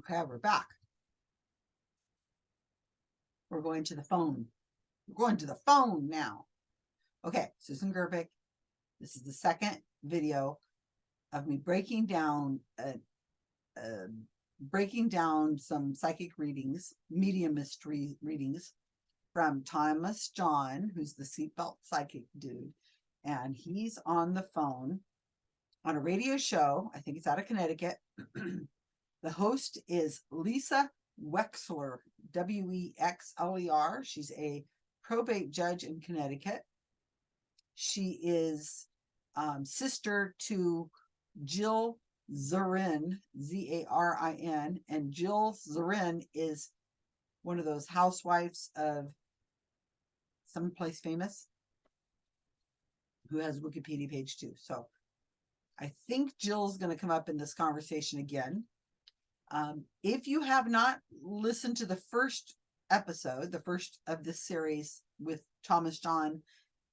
Okay, we're back. We're going to the phone. We're going to the phone now. Okay, Susan Gerbic. This is the second video of me breaking down uh, uh, breaking down some psychic readings, medium mystery readings from Thomas John, who's the seatbelt psychic dude, and he's on the phone on a radio show. I think it's out of Connecticut. the host is Lisa Wexler, W E X L E R. She's a probate judge in Connecticut. She is um, sister to Jill Zarin, Z A R I N, and Jill Zarin is one of those housewives of someplace famous who has Wikipedia page too. So I think Jill's going to come up in this conversation again. Um, if you have not listened to the first episode, the first of this series with Thomas John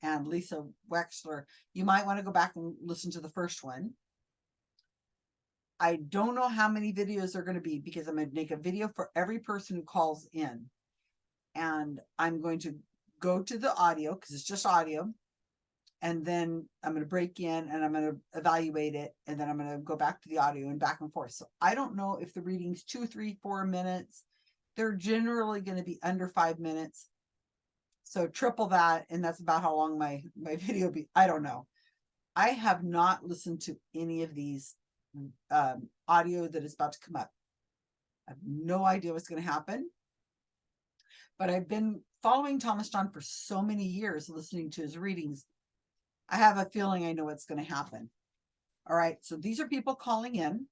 and Lisa Wexler, you might want to go back and listen to the first one. I don't know how many videos are going to be because I'm going to make a video for every person who calls in. And I'm going to go to the audio because it's just audio. And then I'm going to break in and I'm going to evaluate it. And then I'm going to go back to the audio and back and forth. So I don't know if the reading's two, three, four minutes. They're generally going to be under five minutes. So triple that. And that's about how long my, my video be. I don't know. I have not listened to any of these um, audio that is about to come up. I have no idea what's going to happen. But I've been following Thomas John for so many years, listening to his readings. I have a feeling I know what's going to happen. All right, so these are people calling in.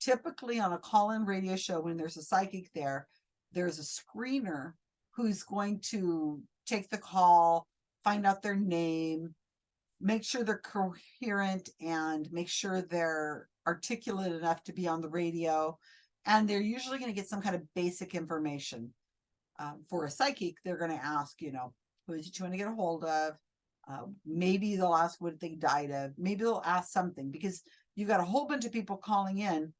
Typically on a call-in radio show, when there's a psychic there, there's a screener who's going to take the call, find out their name, make sure they're coherent and make sure they're articulate enough to be on the radio. And they're usually going to get some kind of basic information. Um, for a psychic, they're going to ask, you know, who is it you want to get a hold of? Uh, maybe they'll ask what they died of. Maybe they'll ask something because you've got a whole bunch of people calling in.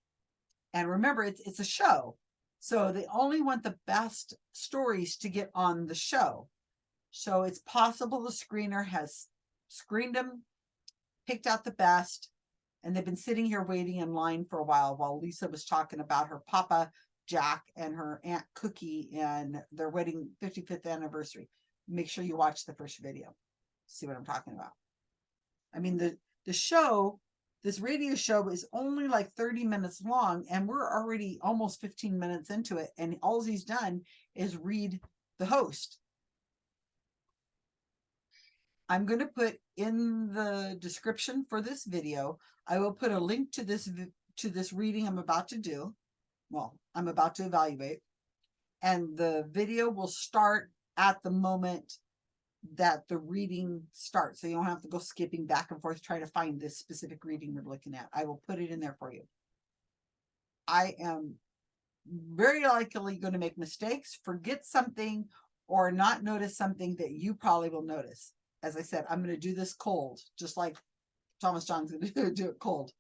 And remember, it's, it's a show. So they only want the best stories to get on the show. So it's possible the screener has screened them, picked out the best, and they've been sitting here waiting in line for a while while Lisa was talking about her papa Jack and her aunt Cookie and their wedding 55th anniversary. Make sure you watch the first video. See what I'm talking about. I mean, the, the show, this radio show is only like 30 minutes long and we're already almost 15 minutes into it. And all he's done is read the host. I'm going to put in the description for this video, I will put a link to this to this reading I'm about to do. Well, I'm about to evaluate. And the video will start at the moment that the reading starts. So you don't have to go skipping back and forth trying to find this specific reading we're looking at. I will put it in there for you. I am very likely going to make mistakes, forget something, or not notice something that you probably will notice as I said, I'm going to do this cold, just like Thomas John's going to do it cold.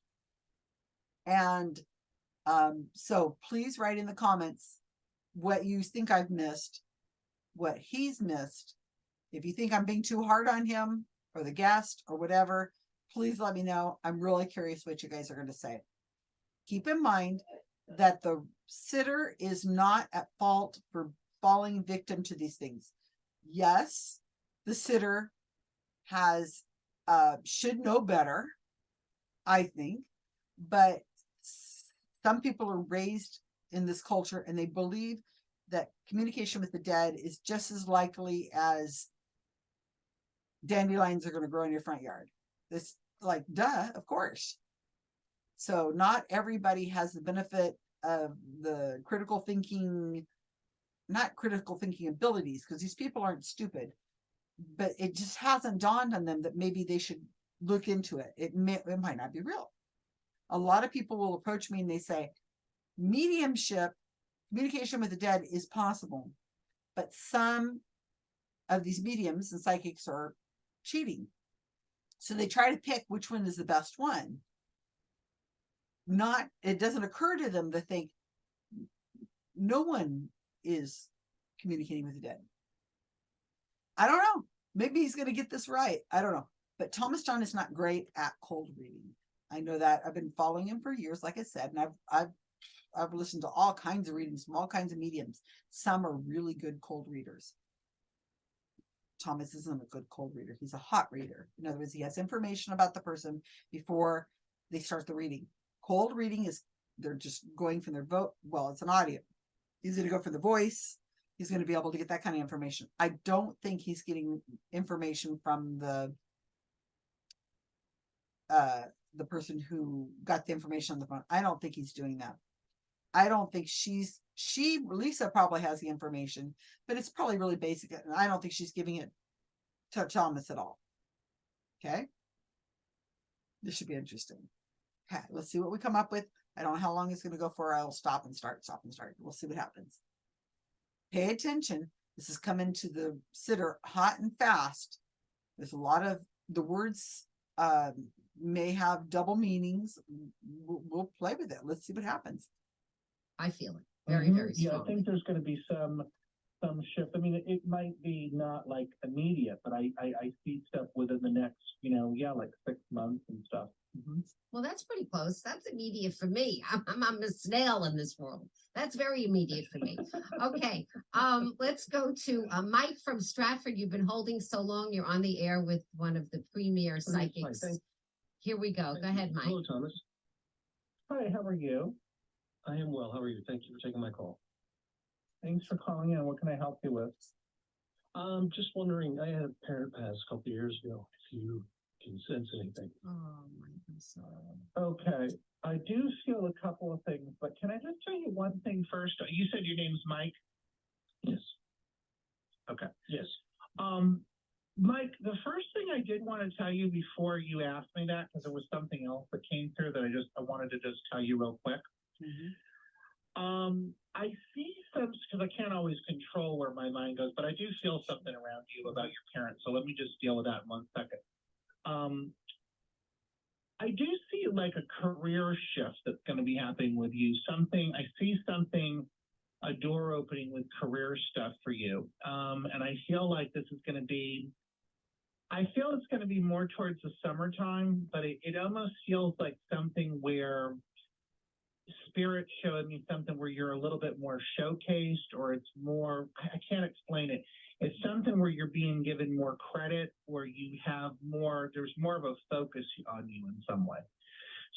And um, so please write in the comments what you think I've missed, what he's missed. If you think I'm being too hard on him or the guest or whatever, please let me know. I'm really curious what you guys are going to say. Keep in mind that the sitter is not at fault for falling victim to these things. Yes, the sitter has uh, should know better, I think, but some people are raised in this culture and they believe that communication with the dead is just as likely as dandelions are going to grow in your front yard. This like, duh, of course. So not everybody has the benefit of the critical thinking, not critical thinking abilities, because these people aren't stupid but it just hasn't dawned on them that maybe they should look into it. It, may, it might not be real. A lot of people will approach me and they say, mediumship, communication with the dead is possible, but some of these mediums and psychics are cheating. So they try to pick which one is the best one. Not, it doesn't occur to them to think no one is communicating with the dead. I don't know. Maybe he's going to get this right. I don't know. But Thomas John is not great at cold reading. I know that I've been following him for years, like I said, and I've I've I've listened to all kinds of readings from all kinds of mediums. Some are really good cold readers. Thomas isn't a good cold reader. He's a hot reader. In other words, he has information about the person before they start the reading. Cold reading is they're just going from their vote. Well, it's an audio. He's going to go for the voice. He's going to be able to get that kind of information. I don't think he's getting information from the uh the person who got the information on the phone. I don't think he's doing that. I don't think she's she Lisa probably has the information, but it's probably really basic. And I don't think she's giving it to Thomas at all. Okay. This should be interesting. Okay, let's see what we come up with. I don't know how long it's going to go for. I'll stop and start, stop and start. We'll see what happens. Pay attention. This is coming to the sitter hot and fast. There's a lot of the words um, may have double meanings. We'll, we'll play with it. Let's see what happens. I feel it very, Mhm. very Yeah, I strongly. think there's gonna be some, some shift. I mean, it, it might be not like immediate, but I, I, I see stuff within the next, you know, yeah, like six months and stuff. Mhm. Well, that's pretty close. That's immediate for me. I'm, I'm, I'm a snail in this world. That's very immediate for me. Okay, um, let's go to, uh, Mike from Stratford. You've been holding so long. You're on the air with one of the premier psychics. thank- Here we go. Go ahead, Mike. Hello, Thomas. Hi, how are you? I am well. How are you? Thank you for taking my call. Thanks for calling in. What can I help you with? Um, just wondering, I had a parent pass a couple years ago, if you can sense anything. Oh, I'm sorry. Okay, I do feel a couple of things, but can I just tell you one thing first? You said your name's Mike? Yes. Okay. Yes. Um, Mike, the first thing I did want to tell you before you asked me that, because there was something else that came through that I just, I wanted to just tell you real quick. Um, I see some, because I can't always control where my mind goes, but I do feel something around you about your parents. So let me just deal with that in one second. Um, I do see like a career shift that's going to be happening with you. Something, I see something, a door opening with career stuff for you. Um, and I feel like this is going to be, I feel it's going to be more towards the summertime, but it, it almost feels like something where spirit showing me something where you're a little bit more showcased or it's more I can't explain it. It's something where you're being given more credit, where you have more there's more of a focus on you in some way.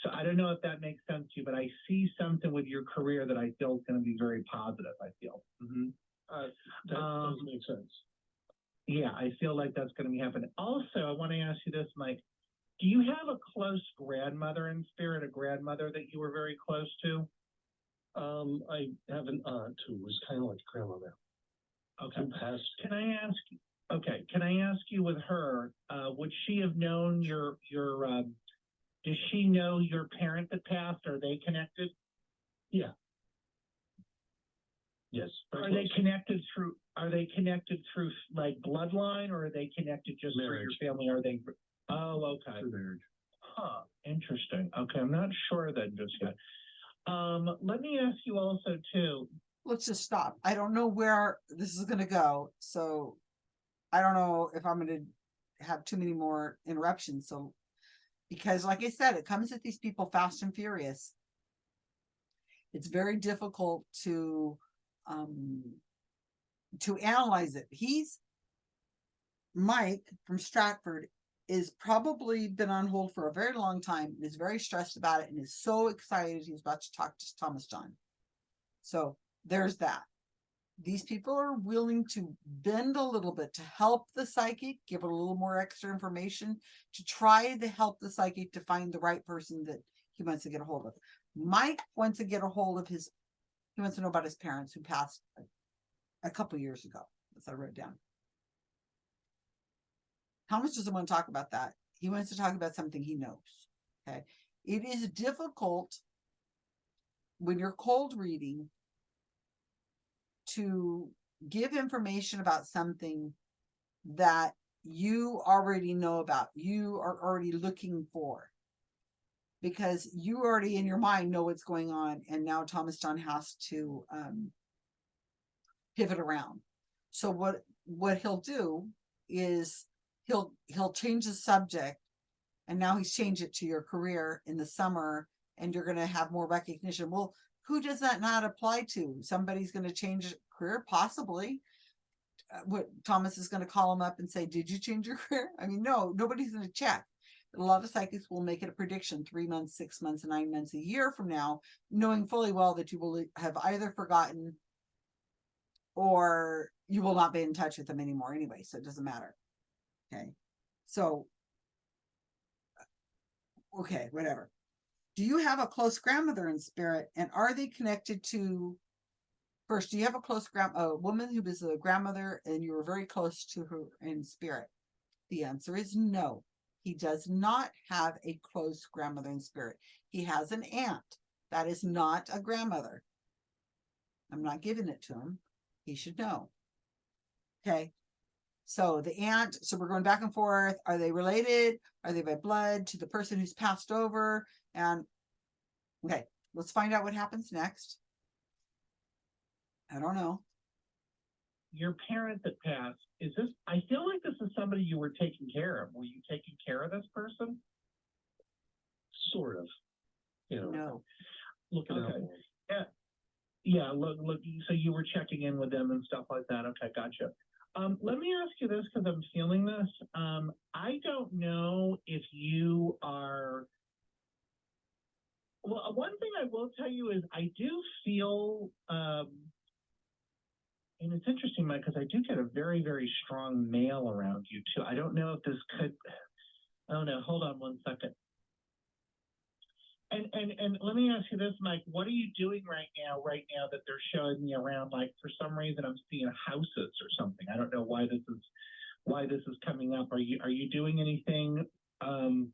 So I don't know if that makes sense to you, but I see something with your career that I feel is going to be very positive. I feel. hmm Uh, that does Um, make sense. Yeah, I feel like that's going to be happening. Also, I want to ask you this, Mike. Do you have a close grandmother in spirit, a grandmother that you were very close to? Um, I have an aunt who was kind of like grandmother, Okay. who passed. Can I ask, okay, can I ask you with her, uh, would she have known your, your, um, does she know your parent that passed? Are they connected? Yeah. Yes. Are they connected through, are they connected through like bloodline or are they connected just through your family? Are they, oh, okay. Through marriage. Huh, interesting. Okay, I'm not sure then just yet. Um, let me ask you also too, Let's just stop. I don't know where this is going to go. So I don't know if I'm going to have too many more interruptions. So because like I said, it comes at these people fast and furious. It's very difficult to um to analyze it. He's Mike from Stratford is probably been on hold for a very long time and is very stressed about it and is so excited he's about to talk to Thomas John. So there's that. These people are willing to bend a little bit to help the psychic, give it a little more extra information to try to help the psychic to find the right person that he wants to get a hold of. Mike wants to get a hold of his, he wants to know about his parents who passed a, a couple years ago, as I wrote down. Thomas doesn't want to talk about that. He wants to talk about something he knows. Okay. It is difficult when you're cold reading to give information about something that you already know about, you are already looking for. Because you already in your mind know what's going on, and now Thomas John has to um, pivot around. So what, what he'll do is he'll, he'll change the subject. And now he's changed it to your career in the summer and you're gonna have more recognition. Well, who does that not apply to? Somebody's gonna change career, possibly. Uh, What Thomas is gonna call him up and say, did you change your career? I mean, no, nobody's gonna check. A lot of psychics will make it a prediction three months, six months, nine months, a year from now, knowing fully well that you will have either forgotten or you will not be in touch with them anymore anyway, so it doesn't matter. Okay, so. Okay, whatever. Do you have a close grandmother in spirit and are they connected to? First, do you have a close grand, a woman who was a grandmother and you were very close to her in spirit? The answer is no. He does not have a close grandmother in spirit. He has an aunt. That is not a grandmother. I'm not giving it to him. He should know. Okay. So the aunt, so we're going back and forth. Are they related? Are they by blood to the person who's passed over? And okay, let's find out what happens next. I don't know. Your parent that passed, is this, I feel like this is somebody you were taking care of. Were you taking care of this person? Sort of. You know, No. look at Okay. for 'em. Yeah, look, look, so you were checking in with them and stuff like that. Okay, gotcha. Um, let me ask you this because I'm feeling this. Um, I don't know if you are. Well, one thing I will tell you is I do feel, um, and it's interesting, Mike, because I do get a very, very strong male around you too. I don't know if this could. Oh no, hold on one second. And and and let me ask you this, Mike. What are you doing right now? Right now that they're showing me around, like for some reason I'm seeing houses or something. I don't know why this is why this is coming up. Are you are you doing anything? Um,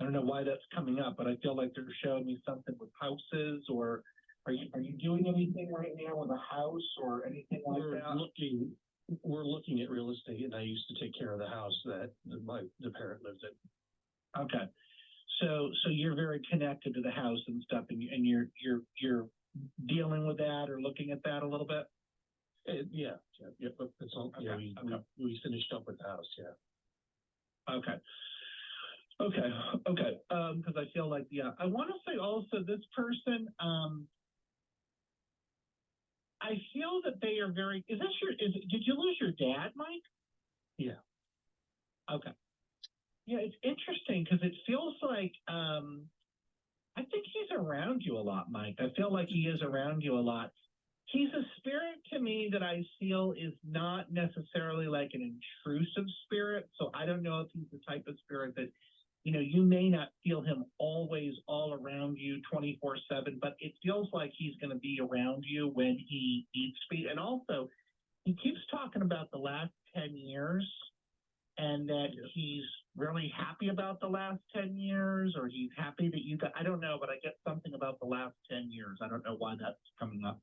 I don't know why that's coming up, but I feel like they're showing me something with houses. Or are you are you doing anything right now with a house or anything like We're that? looking, we're looking at real estate and I used to take care of the house that my, the parent lived in. Okay. So, so you're very connected to the house and stuff and, you- and you're, you're, you're dealing with that or looking at that a little bit? Uh, yeah, yeah, yeah, but it's all, yeah, Okay, we, we, okay. we finished up with the house, yeah. Okay. Okay, okay, um, cause I feel like, yeah, I wanna say also this person, um, I feel that they are very, is this your, is, did you lose your dad, Mike? Yeah. Okay. Yeah, it's interesting because it feels like, um, I think he's around you a lot, Mike. I feel like he is around you a lot. He's a spirit to me that I feel is not necessarily like an intrusive spirit. So I don't know if he's the type of spirit that, you know, you may not feel him always all around you 24 7, but it feels like he's going to be around you when he to be. And also, he keeps talking about the last 10 years and that Yeah. he's really happy about the last 10 years or he's happy that you got, I don't know, but I get something about the last 10 years. I don't know why that's coming up.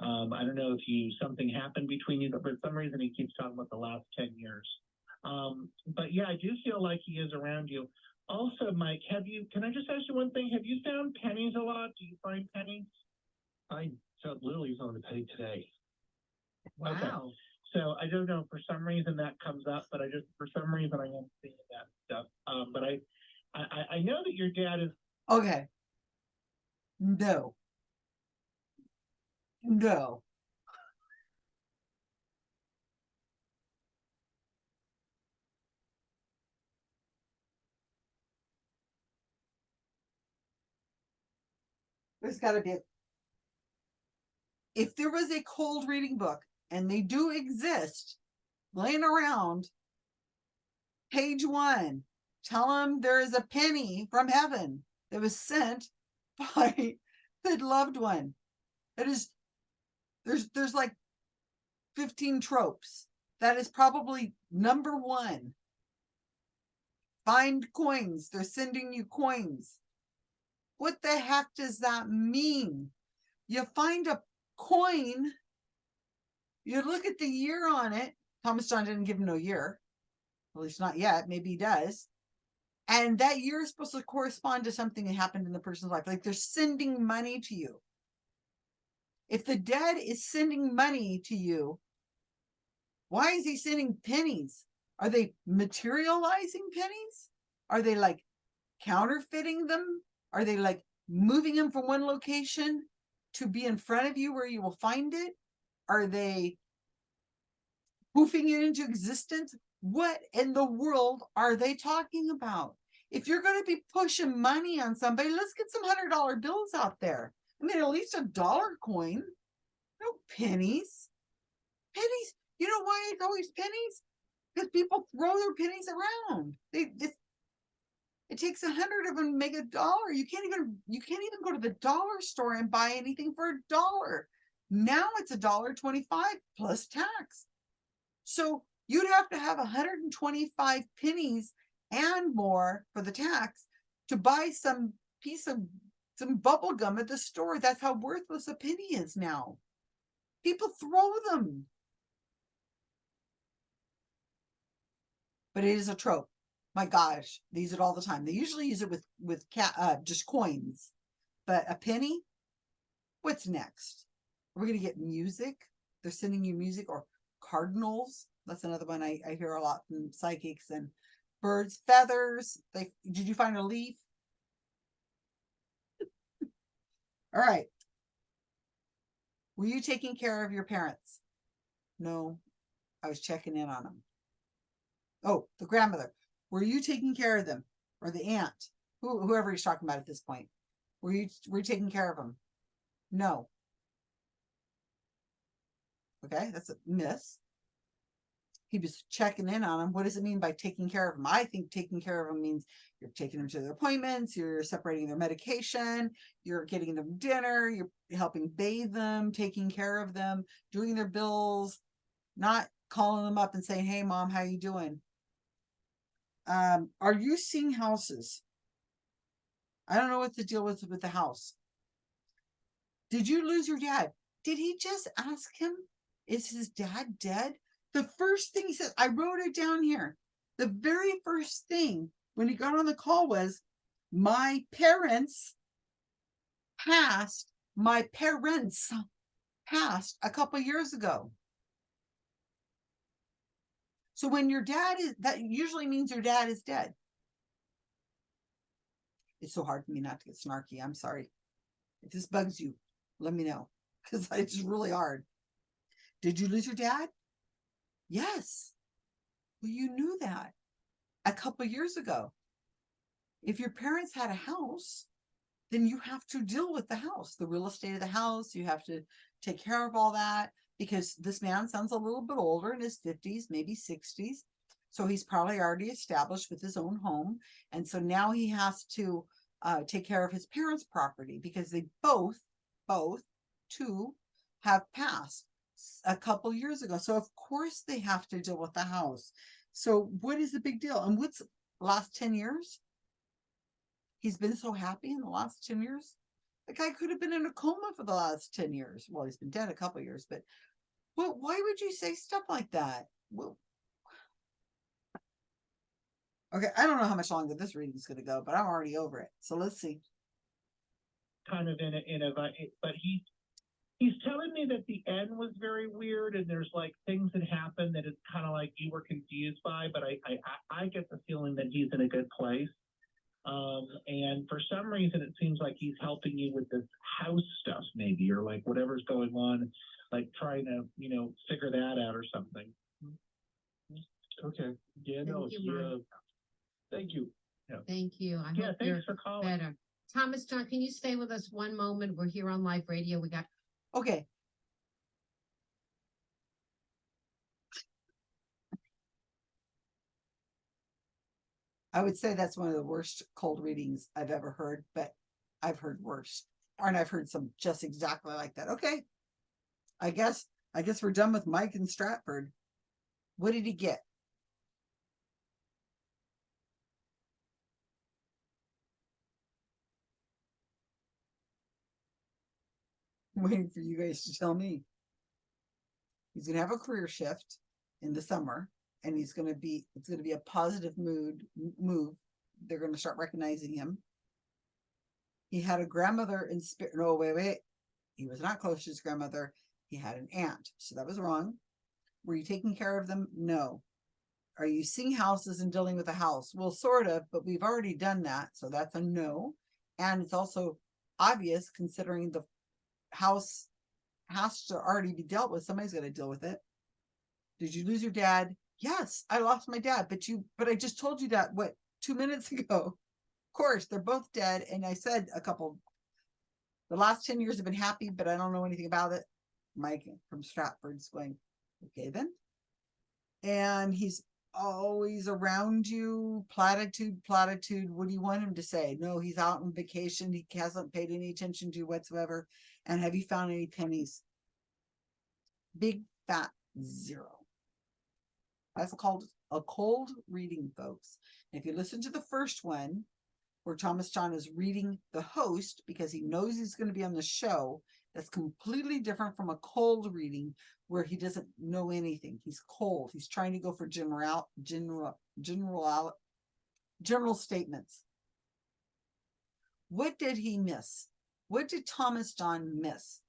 Um, I don't know if you, something happened between you, but for some reason he keeps talking about the last 10 years. Um, but yeah, I do feel like he is around you. Also, Mike, have you, can I just ask you one thing? Have you found pennies a lot? Do you find pennies? I found lilies on the penny today. Okay. So I don't know, for some reason that comes up, but I just, for some reason I am seeing that stuff. Um, but I, I, I- know that your dad is, Okay. No. No. There's gotta be. a- If there was a cold reading book, and they do exist, laying around. Page one, tell them there is a penny from heaven that was sent by the loved one. It is there's there's like 15 tropes. That is probably number one. Find coins. They're sending you coins. What the heck does that mean? You find a coin, you look at the year on it. Thomas John didn't give him no year. At least not yet. Maybe he does. And that year is supposed to correspond to something that happened in the person's life. Like they're sending money to you. If the dead is sending money to you, why is he sending pennies? Are they materializing pennies? Are they like counterfeiting them? Are they like moving them from one location to be in front of you where you will find it? Are they poofing it into existence? What in the world are they talking about? If you're going to be pushing money on somebody, let's get some hundred dollar bills out there. I mean, at least a dollar coin, no pennies. Pennies. You know why it's always pennies? Because people throw their pennies around. They it, it takes a hundred of them to make a dollar. You can't even you can't even go to the dollar store and buy anything for a dollar. Now it's a dollar twenty-five plus tax. So you'd have to have hundred and twenty-five pennies and more for the tax to buy some piece of some bubble gum at the store. That's how worthless a penny is now. People throw them. But it is a trope. My gosh, they use it all the time. They usually use it with with uh just coins. But a penny? What's next? We're gonna get music. They're sending you music or cardinals. That's another one I, I hear a lot from psychics and birds, feathers. They did you find a leaf? All right. Were you taking care of your parents? No, I was checking in on them. Oh, the grandmother. Were you taking care of them or the aunt? Who, whoever he's talking about at this point. Were you were you taking care of them? No. Okay, that's a miss. He was checking in on them. What does it mean by taking care of them? I think taking care of them means you're taking them to their appointments, you're separating their medication, you're getting them dinner, you're helping bathe them, taking care of them, doing their bills, not calling them up and saying, "Hey, mom, how you doing?" Um, are you seeing houses? I don't know what the deal was with the house. Did you lose your dad? Did he just ask him, is his dad dead? The first thing he said, I wrote it down here. The very first thing when he got on the call was, my parents passed, my parents passed a couple years ago. So when your dad is, that usually means your dad is dead. It's so hard for me not to get snarky. I'm sorry. If this bugs you, let me know because it's really hard. Did you lose your dad? Yes. Well, you knew that a couple years ago. If your parents had a house, then you have to deal with the house, the real estate of the house. You have to take care of all that because this man sounds a little bit older in his 50s, maybe 60s. So he's probably already established with his own home. And so now he has to uh, take care of his parents' property because they both, both, two, have passed a couple years ago. So of course they have to deal with the house. So what is the big deal? And what's last 10 years? He's been so happy in the last 10 years. The guy could have been in a coma for the last 10 years. Well, he's been dead a couple years, but well, why would you say stuff like that? Well, okay, I don't know how much longer this reading is going to go, but I'm already over it. So let's see. kind of in a, in a, but he, he's telling me that the end was very weird and there's like things that happened that it's kind of like you were confused by, but I, I, I- get the feeling that he's in a good place. Um, and for some reason, it seems like he's helping you with this house stuff maybe, or like whatever's going on, like trying to, you know, figure that out or something. Okay, yeah, no, Thank you, uh, thank you. Thank you. I Yeah, hope you're for calling. better. Thomas John, can you stay with us one moment? We're here on live radio. We got Okay. I would say that's one of the worst cold readings I've ever heard, but I've heard worse. And I've heard some just exactly like that. Okay. I guess, I guess we're done with Mike and Stratford. What did he get? Waiting for you guys to tell me. He's gonna have a career shift in the summer and he's gonna be, it's gonna be a positive mood, move. They're gonna start recognizing him. He had a grandmother in spirit, no, wait, wait. He was not close to his grandmother. He had an aunt. So that was wrong. Were you taking care of them? No. Are you seeing houses and dealing with a house? Well, sort of, but we've already done that. So that's a no. And it's also obvious considering the house has to already be dealt with. Somebody's got to deal with it. Did you lose your dad? Yes, I lost my dad, but you, but I just told you that, what, two minutes ago? Of course, they're both dead. And I said a couple, the last 10 years have been happy, but I don't know anything about it. Mike from Stratford's going, okay then. And he's always around you, platitude, platitude. What do you want him to say? No, he's out on vacation. He hasn't paid any attention to you whatsoever. And have you found any pennies? Big fat zero. That's called a cold reading, folks. If you listen to the first one, where Thomas John is reading the host because he knows he's going to be on the show, that's completely different from a cold reading where he doesn't know anything. He's cold. He's trying to go for general, general, general, general statements. What did he miss? What did Thomas John miss?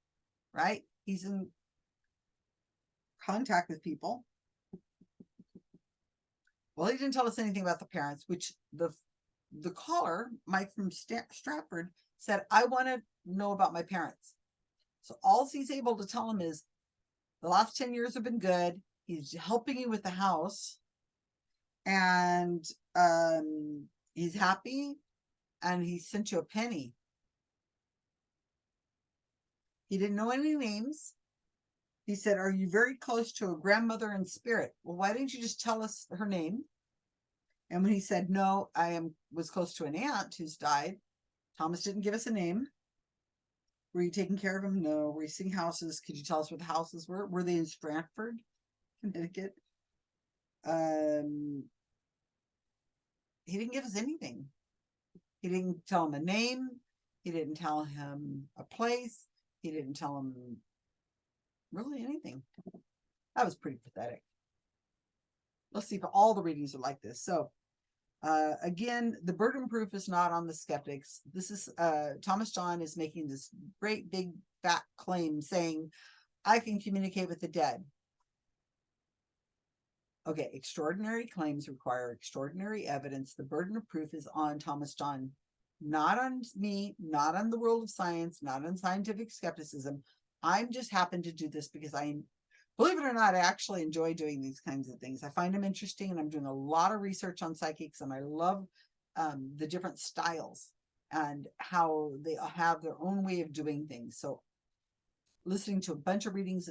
Right? He's in contact with people. Well, he didn't tell us anything about the parents, which the the caller, Mike from Stratford, said, I want to know about my parents. So all he's able to tell him is the last 10 years have been good. He's helping you with the house and um, he's happy and he sent you a penny. He didn't know any names. He said, Are you very close to a grandmother in spirit? Well, why didn't you just tell us her name? And when he said, No, I am was close to an aunt who's died, Thomas didn't give us a name. Were you taking care of him? No. Were you seeing houses? Could you tell us where the houses were? Were they in Stratford, Connecticut? Um, he didn't give us anything. He didn't tell him a name. He didn't tell him a place. He didn't tell him really anything. That was pretty pathetic. Let's see if all the readings are like this. So uh, again, the burden proof is not on the skeptics. This is uh, Thomas John is making this great big fat claim saying, I can communicate with the dead. Okay, extraordinary claims require extraordinary evidence. The burden of proof is on Thomas John, not on me, not on the world of science, not on scientific skepticism. I'm just happen to do this because I believe it or not, I actually enjoy doing these kinds of things. I find them interesting and I'm doing a lot of research on psychics and I love um, the different styles and how they have their own way of doing things. So listening to a bunch of readings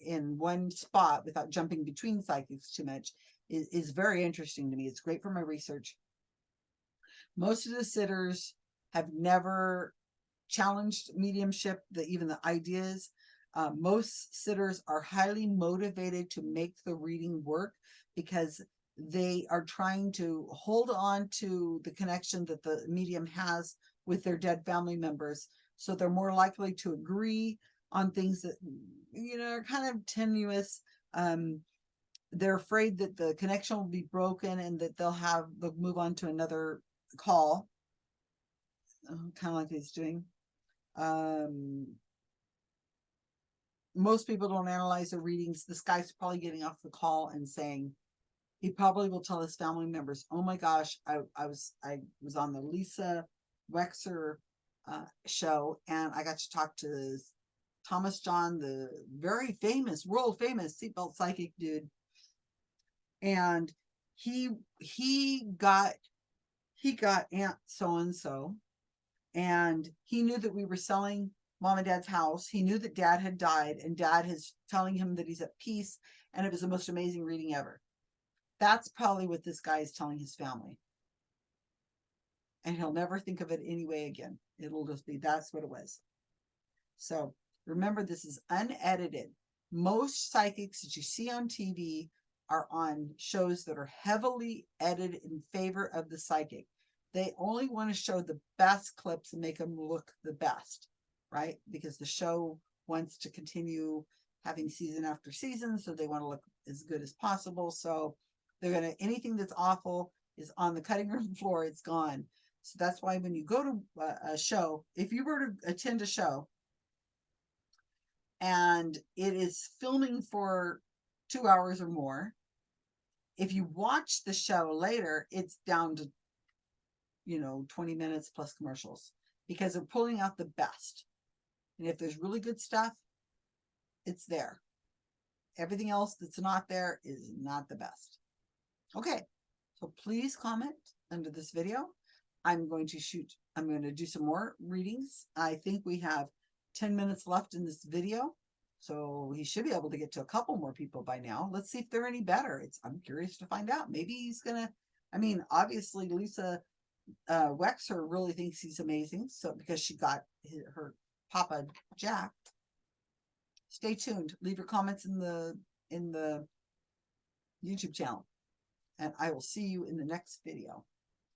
in one spot without jumping between psychics too much is, is very interesting to me. It's great for my research. Most of the sitters have never challenged mediumship, the even the ideas uh, most sitters are highly motivated to make the reading work because they are trying to hold on to the connection that the medium has with their dead family members. So they're more likely to agree on things that, you know, are kind of tenuous. Um, they're afraid that the connection will be broken and that they'll have, they'll move on to another call. Uh, kind of like he's doing. Um, most people don't analyze their readings. This guy's probably getting off the call and saying, he probably will tell his family members, oh my gosh, I, I was I was on the Lisa Wexler uh, show and I got to talk to Thomas John, the very famous, world famous seatbelt psychic dude. And he he got he got Aunt so and so, and he knew that we were selling mom and dad's house. He knew that dad had died and dad is telling him that he's at peace and it was the most amazing reading ever. That's probably what this guy is telling his family. And he'll never think of it anyway again. It'll just be, that's what it was. So remember, this is unedited. Most psychics that you see on TV are on shows that are heavily edited in favor of the psychic. They only want to show the best clips and make them look the best right? Because the show wants to continue having season after season, so they want to look as good as possible. So they're gonna anything that's awful is on the cutting room floor. It's gone. So that's why when you go to a, a show, if you were to attend a show and it is filming for two hours or more. If you watch the show later, it's down to, you know, 20 minutes plus commercials because they're pulling out the best. And if there's really good stuff, it's there. Everything else that's not there is not the best. Okay, so please comment under this video. I'm going to shoot, I'm going to do some more readings. I think we have 10 minutes left in this video. So he should be able to get to a couple more people by now. Let's see if they're any better. It's, I'm curious to find out. Maybe he's gonna, I mean, obviously Lisa uh, Wexler really thinks he's amazing. So because she got hi- her Papa Jack. Stay tuned. Leave your comments in the, in the YouTube channel. And I will see you in the next video.